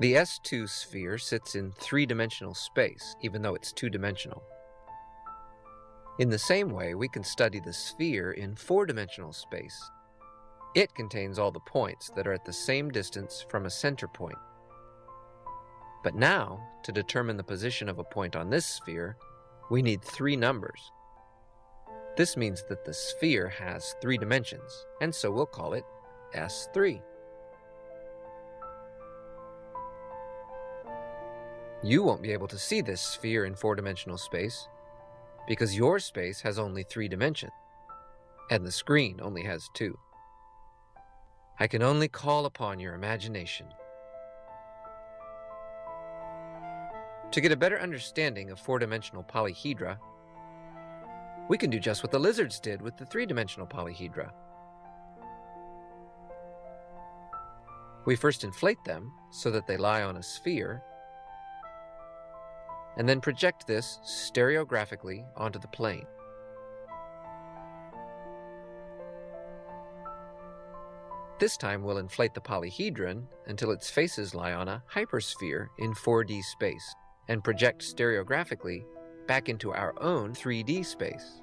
The S2 sphere sits in three-dimensional space, even though it's two-dimensional. In the same way, we can study the sphere in four-dimensional space. It contains all the points that are at the same distance from a center point. But now, to determine the position of a point on this sphere, we need three numbers. This means that the sphere has three dimensions, and so we'll call it S3. You won't be able to see this sphere in four-dimensional space because your space has only three dimensions, and the screen only has two. I can only call upon your imagination. To get a better understanding of four-dimensional polyhedra, we can do just what the lizards did with the three-dimensional polyhedra. We first inflate them so that they lie on a sphere and then project this stereographically onto the plane. This time we'll inflate the polyhedron until its faces lie on a hypersphere in 4D space and project stereographically back into our own 3D space.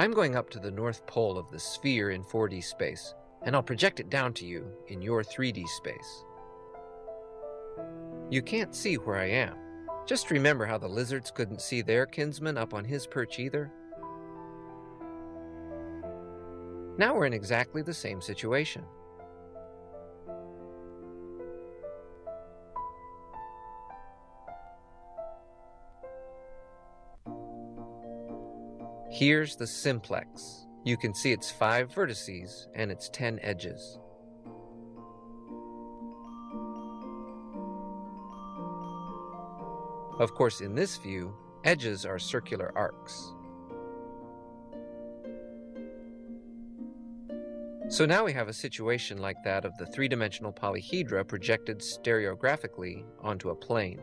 I'm going up to the north pole of the sphere in 4D space and I'll project it down to you in your 3D space. You can't see where I am. Just remember how the lizards couldn't see their kinsman up on his perch either. Now we're in exactly the same situation. Here's the simplex. You can see its five vertices and its 10 edges. Of course, in this view, edges are circular arcs. So now we have a situation like that of the three-dimensional polyhedra projected stereographically onto a plane.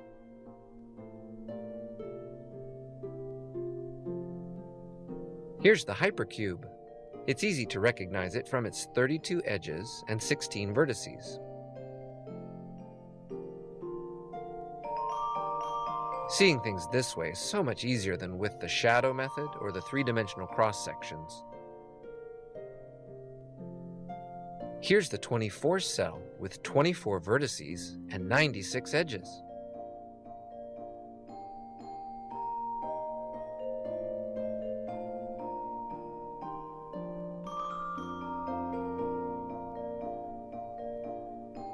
Here's the hypercube. It's easy to recognize it from its 32 edges and 16 vertices. Seeing things this way is so much easier than with the shadow method or the three-dimensional cross-sections. Here's the 24 cell with 24 vertices and 96 edges.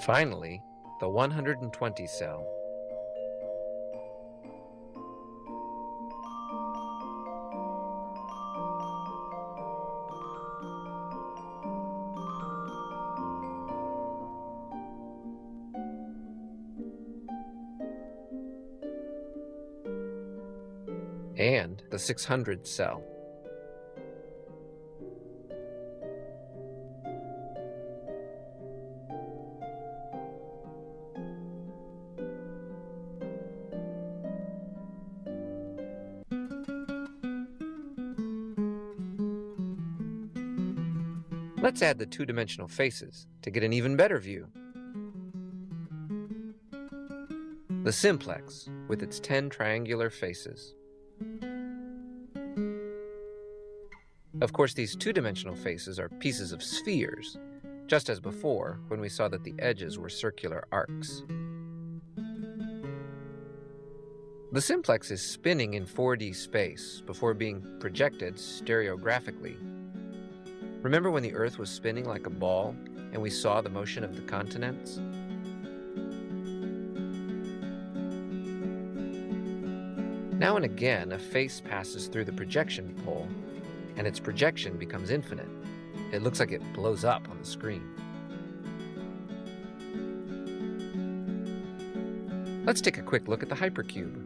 Finally, the 120 cell. and the 600 cell. Let's add the two-dimensional faces to get an even better view. The simplex, with its 10 triangular faces. Of course, these two-dimensional faces are pieces of spheres, just as before when we saw that the edges were circular arcs. The simplex is spinning in 4D space before being projected stereographically Remember when the Earth was spinning like a ball and we saw the motion of the continents? Now and again, a face passes through the projection pole, and its projection becomes infinite. It looks like it blows up on the screen. Let's take a quick look at the hypercube.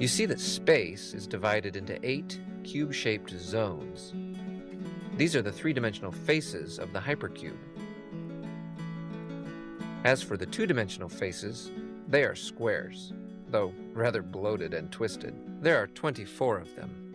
You see that space is divided into eight cube-shaped zones. These are the three-dimensional faces of the hypercube. As for the two-dimensional faces, they are squares, though rather bloated and twisted. There are 24 of them.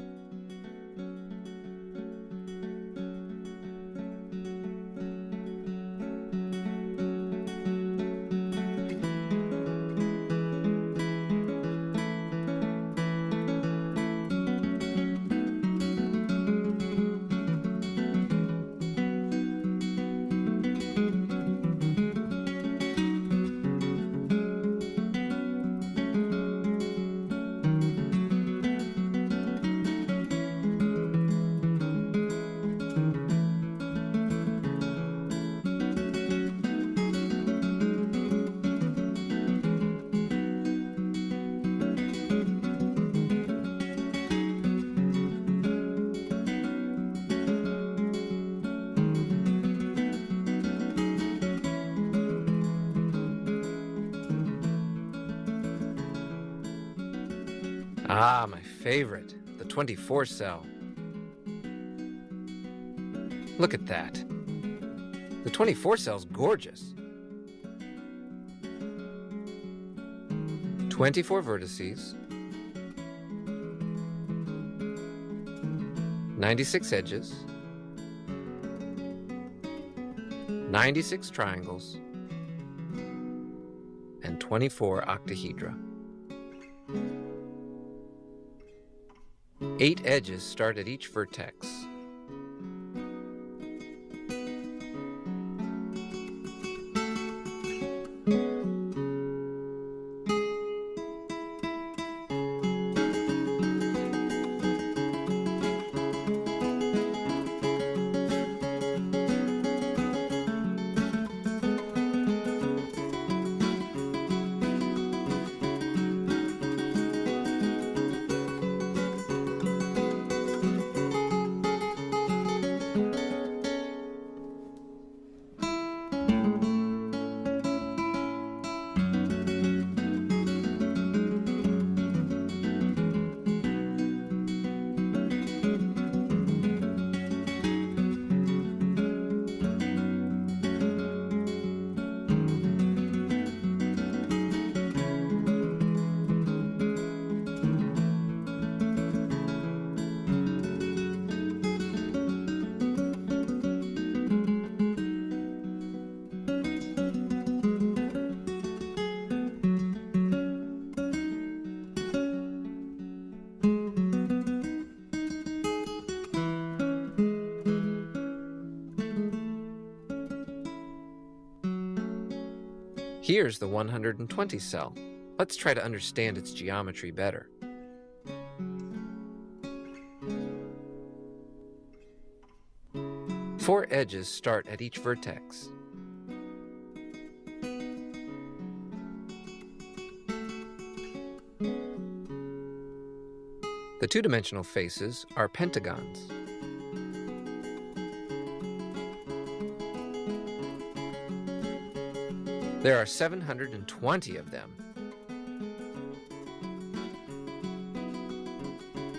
Ah, my favorite, the 24 cell. Look at that. The 24 cell's gorgeous. 24 vertices, 96 edges, 96 triangles, and 24 octahedra. Eight edges start at each vertex. Here's the 120 cell. Let's try to understand its geometry better. Four edges start at each vertex. The two-dimensional faces are pentagons. There are 720 of them.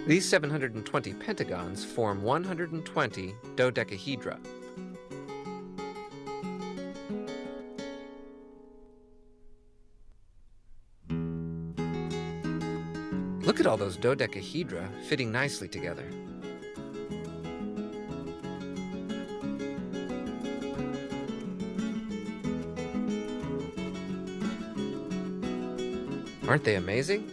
These 720 pentagons form 120 dodecahedra. Look at all those dodecahedra fitting nicely together. Aren't they amazing?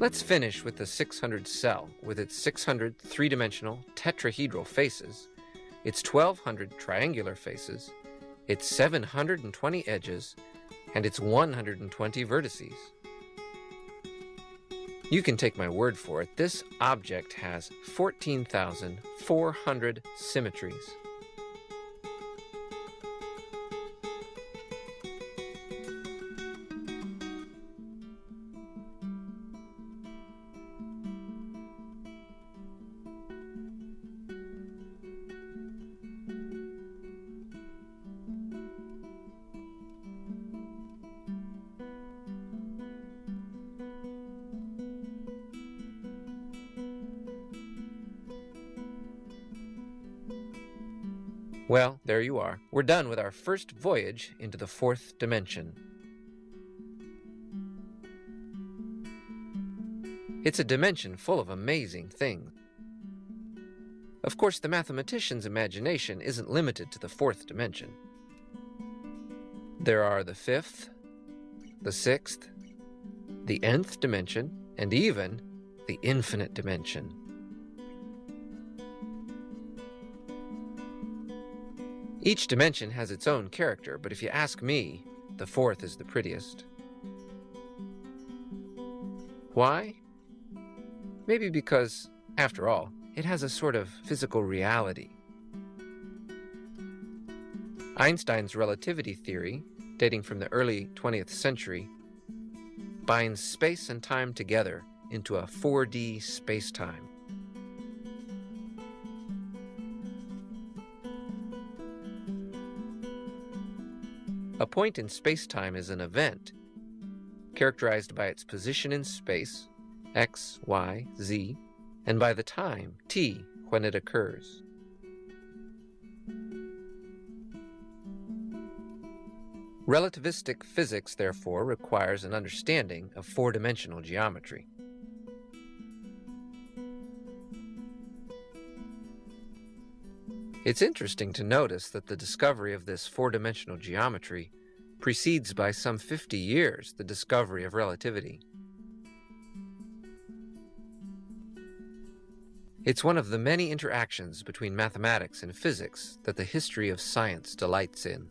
Let's finish with the 600 cell with its 600 three-dimensional tetrahedral faces, its 1200 triangular faces, its 720 edges, and its 120 vertices. You can take my word for it, this object has 14,400 symmetries. Well, there you are. We're done with our first voyage into the fourth dimension. It's a dimension full of amazing things. Of course, the mathematician's imagination isn't limited to the fourth dimension. There are the fifth, the sixth, the nth dimension, and even the infinite dimension. Each dimension has its own character, but if you ask me, the fourth is the prettiest. Why? Maybe because, after all, it has a sort of physical reality. Einstein's relativity theory, dating from the early 20th century, binds space and time together into a 4D spacetime. A point in spacetime is an event, characterized by its position in space, x, y, z, and by the time, t, when it occurs. Relativistic physics, therefore, requires an understanding of four-dimensional geometry. It's interesting to notice that the discovery of this four-dimensional geometry precedes by some 50 years the discovery of relativity. It's one of the many interactions between mathematics and physics that the history of science delights in.